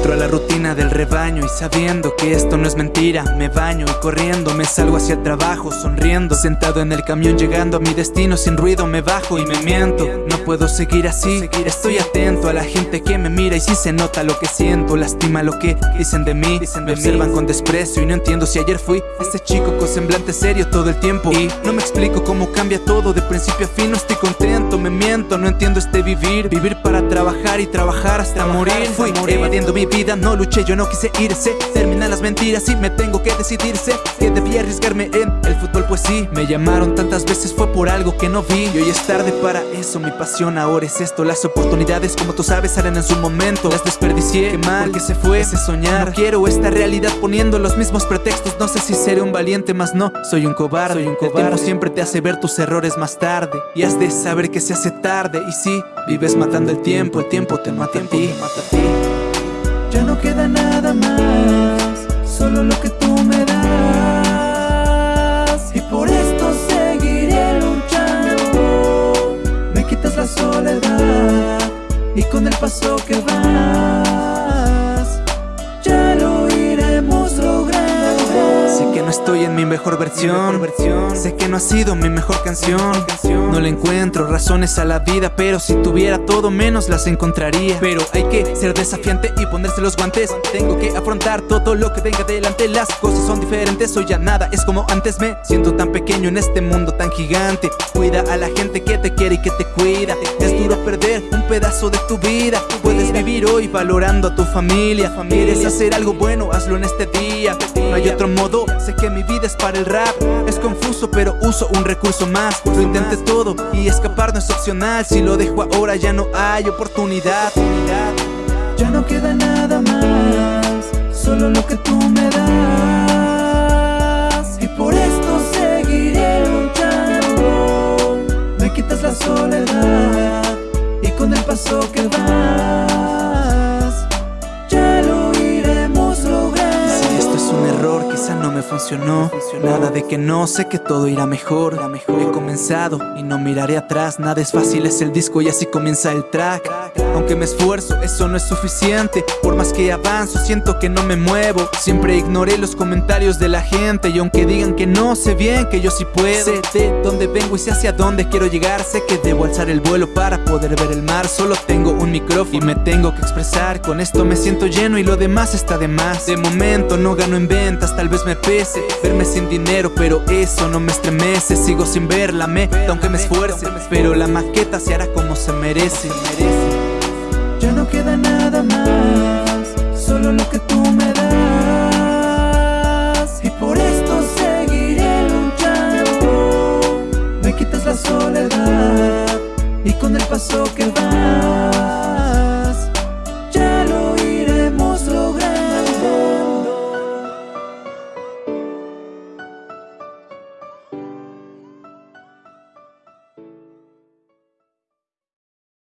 Entro a la rutina del rebaño y sabiendo que esto no es mentira Me baño y corriendo me salgo hacia el trabajo sonriendo Sentado en el camión llegando a mi destino sin ruido me bajo y me miento No puedo seguir así, estoy atento a la gente que me mira y si se nota lo que siento Lastima lo que dicen de mí, me observan con desprecio y no entiendo si ayer fui Este chico con semblante serio todo el tiempo Y no me explico cómo cambia todo de principio a fin No estoy contento, me miento, no entiendo este vivir Vivir para trabajar y trabajar hasta morir Fui evadiendo mi vida, no luché, yo no quise irse. Terminan las mentiras y me tengo que decidirse. Que debía arriesgarme en el fútbol pues sí Me llamaron tantas veces, fue por algo que no vi. Y hoy es tarde para eso, mi pasión ahora es esto. Las oportunidades como tú sabes salen en su momento. Las desperdicié, qué mal que se fue ese soñar. No quiero esta realidad poniendo los mismos pretextos. No sé si seré un valiente, más no, soy un cobarde, soy un cobarde. El tiempo siempre te hace ver tus errores más tarde. Y has de saber que se hace tarde. Y si vives matando el tiempo, el tiempo te mata a ti no queda nada más Solo lo que tú me das. Y por esto seguiré luchando. Me quitas la soledad Y con el paso que vas no estoy en mi mejor versión. Sé que no ha sido mi mejor canción. No le encuentro razones a la vida Pero si tuviera todo menos las encontraría. Pero hay que ser desafiante y ponerse los guantes. Tengo que afrontar todo lo que tenga delante. Las cosas son diferentes, hoy ya nada es como antes. Me siento tan pequeño en este mundo tan gigante. Cuida a la gente que te quiere y que te cuida. Es duro perder un pedazo de tu vida. Puedes vivir hoy valorando a tu familia. Quieres hacer algo bueno, hazlo en este día. No hay otro modo, sé que mi vida es para el rap. Es confuso pero uso un recurso más. Lo intenté todo y escapar no es opcional. Si lo dejo ahora ya no hay oportunidad. Ya no queda nada más Solo lo que tú me das. Y por esto seguiré luchando. Me quitas la soledad Y con el paso que vas no me funcionó. Nada de que no, sé que todo irá mejor. He comenzado y no miraré atrás. Nada es fácil, es el disco y así comienza el track. Aunque me esfuerzo, eso no es suficiente. Por más que avanzo, siento que no me muevo. Siempre ignoré los comentarios de la gente. Y aunque digan que no, sé bien que yo sí puedo. Sé de dónde vengo y sé hacia dónde quiero llegar. Sé que debo alzar el vuelo para poder ver el mar. Solo tengo un micrófono y me tengo que expresar. Con esto me siento lleno y lo demás está de más. De momento no gano en ventas, tal vez me Verme sin dinero, pero eso no me estremece. Sigo sin ver la meta, aunque me esfuerce Pero la maqueta se hará como se merece. Ya no queda nada más